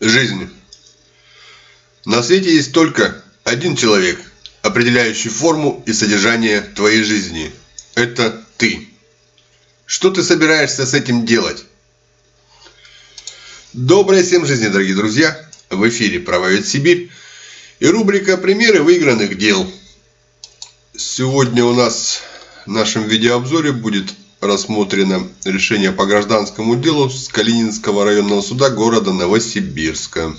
Жизнь. На свете есть только один человек, определяющий форму и содержание твоей жизни. Это ты. Что ты собираешься с этим делать? Доброй всем жизни, дорогие друзья! В эфире «Правовед Сибирь» и рубрика «Примеры выигранных дел». Сегодня у нас в нашем видеообзоре будет рассмотрено решение по гражданскому делу с Калининского районного суда города Новосибирска.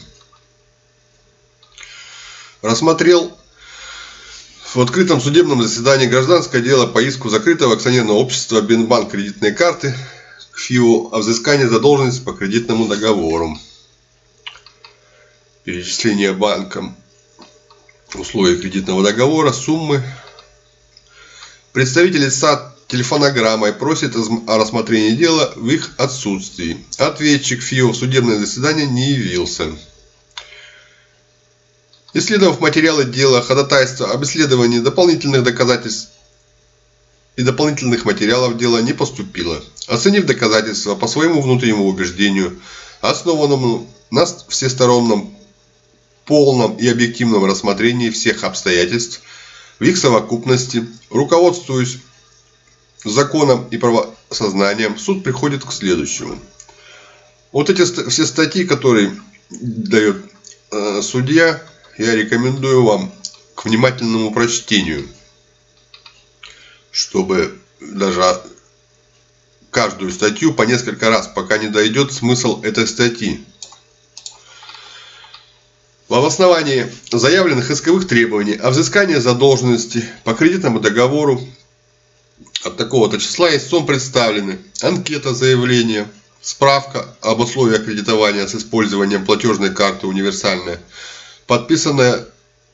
Рассмотрел в открытом судебном заседании гражданское дело по иску закрытого акционерного общества Бинбанк кредитные карты к ФИО о взыскании задолженности по кредитному договору. Перечисление банком условий кредитного договора, суммы. Представители САД телефонограммой просит о рассмотрении дела в их отсутствии. Ответчик ФИО в судебное заседание не явился. Исследовав материалы дела, ходатайства об исследовании дополнительных доказательств и дополнительных материалов дела не поступило. Оценив доказательства по своему внутреннему убеждению, основанному на всестороннем, полном и объективном рассмотрении всех обстоятельств в их совокупности, руководствуясь законом и правосознанием, суд приходит к следующему. Вот эти все статьи, которые дает э, судья, я рекомендую вам к внимательному прочтению, чтобы даже каждую статью по несколько раз, пока не дойдет смысл этой статьи. В основании заявленных исковых требований о взыскании задолженности по кредитному договору от такого-то числа истцом представлены. Анкета заявления, справка об условиях кредитования с использованием платежной карты универсальная, подписанная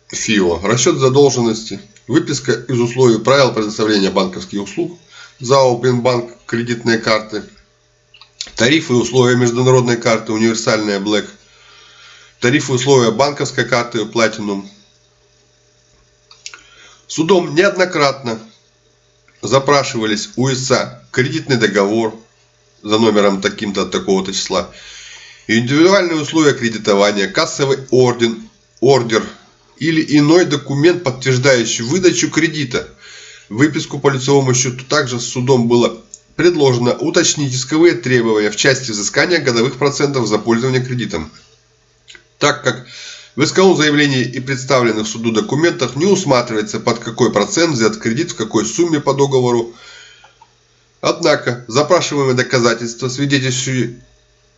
ФИО, расчет задолженности, выписка из условий правил предоставления банковских услуг, ЗАО Бинбанк кредитные карты, тарифы и условия международной карты универсальная Black, тарифы и условия банковской карты Platinum. Судом неоднократно запрашивались у ИСА кредитный договор за номером таким-то от такого-то числа, индивидуальные условия кредитования, кассовый орден, ордер или иной документ, подтверждающий выдачу кредита. Выписку по лицевому счету также судом было предложено уточнить исковые требования в части взыскания годовых процентов за пользование кредитом. Так как в исковом заявлении и представленных суду документах не усматривается, под какой процент взят кредит, в какой сумме по договору. Однако, запрашиваемые доказательства, свидетельствующие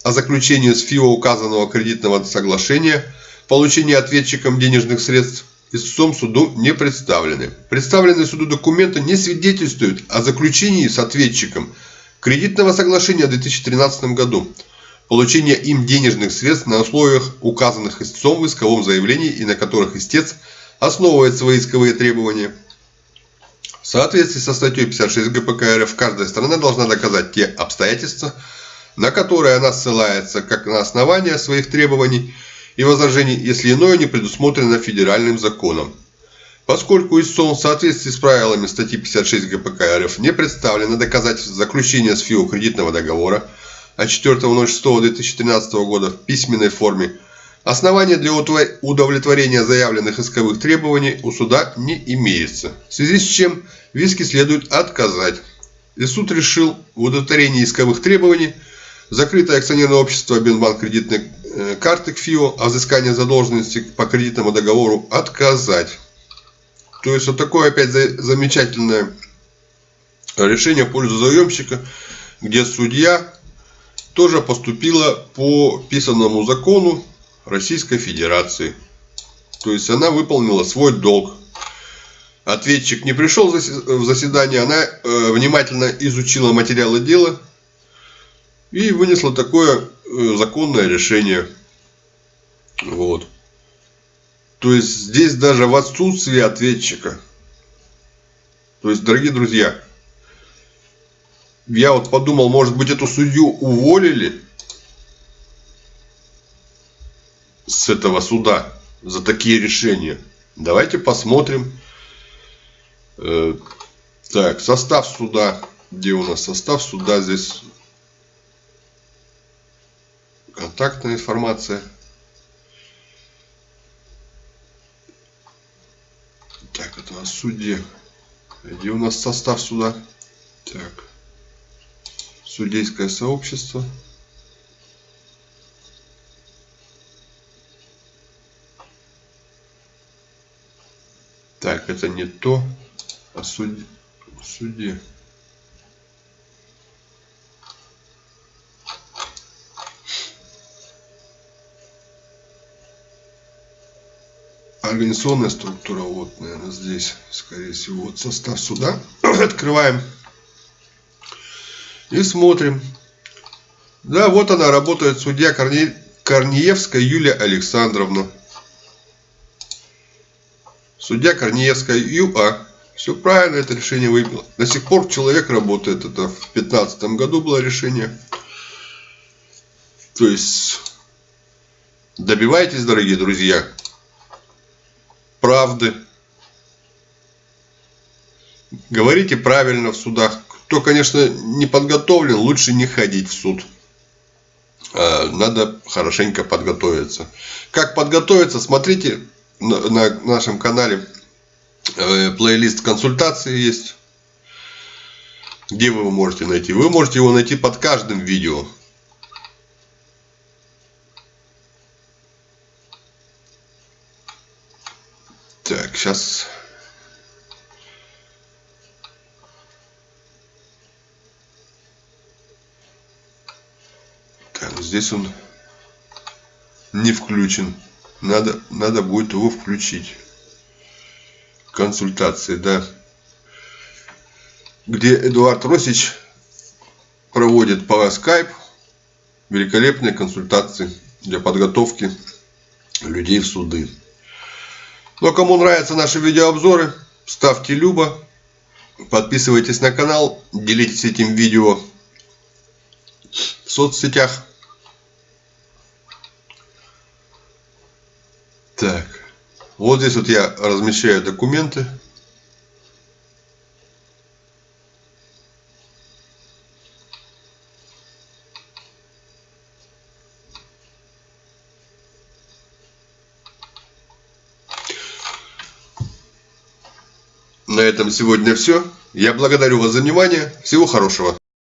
о заключении с ФИО указанного кредитного соглашения, получении ответчиком денежных средств, истцом суду не представлены. Представленные суду документы не свидетельствуют о заключении с ответчиком кредитного соглашения в 2013 году получения им денежных средств на условиях, указанных истцом в исковом заявлении и на которых истец основывает свои исковые требования. В соответствии со статьей 56 ГПК РФ каждая сторона должна доказать те обстоятельства, на которые она ссылается как на основание своих требований и возражений, если иное не предусмотрено федеральным законом. Поскольку истцом в соответствии с правилами статьи 56 ГПК РФ не представлено доказательств заключения с ФИО кредитного договора, от 4.06.2013 года в письменной форме, основания для удовлетворения заявленных исковых требований у суда не имеется, в связи с чем в иске следует отказать. И суд решил в удовлетворении исковых требований закрытое акционерное общество Бинбанк кредитной э, карты к ФИО о взыскании задолженности по кредитному договору отказать. То есть вот такое опять замечательное решение в пользу заемщика, где судья тоже поступила по писанному закону Российской Федерации. То есть она выполнила свой долг. Ответчик не пришел в заседание, она э, внимательно изучила материалы дела и вынесла такое э, законное решение. Вот. То есть здесь даже в отсутствии ответчика. То есть, дорогие друзья, я вот подумал, может быть, эту судью уволили с этого суда за такие решения. Давайте посмотрим. Э, так, состав суда. Где у нас состав суда? Здесь контактная информация. Так, это у нас судья. Где у нас состав суда? Так. Судейское сообщество. Так, это не то. О суде. О суде. организационная структура, вот, наверное, здесь, скорее всего, вот состав суда. Открываем и смотрим. Да, вот она работает, судья Корне... Корнеевская Юлия Александровна. Судья Корнеевская ЮА. Все правильно, это решение выбило. До сих пор человек работает. Это в 2015 году было решение. То есть, добивайтесь, дорогие друзья правды. Говорите правильно в судах. Кто, конечно, не подготовлен, лучше не ходить в суд. А, надо хорошенько подготовиться. Как подготовиться, смотрите на нашем канале. Э, плейлист консультации есть. Где вы его можете найти? Вы можете его найти под каждым видео. Так, сейчас... Так, здесь он не включен. Надо, надо будет его включить. Консультации, да. Где Эдуард Росич проводит по скайп великолепные консультации для подготовки людей в суды. Но кому нравятся наши видеообзоры, ставьте любо, подписывайтесь на канал, делитесь этим видео в соцсетях. Так, вот здесь вот я размещаю документы. На этом сегодня все. Я благодарю вас за внимание. Всего хорошего.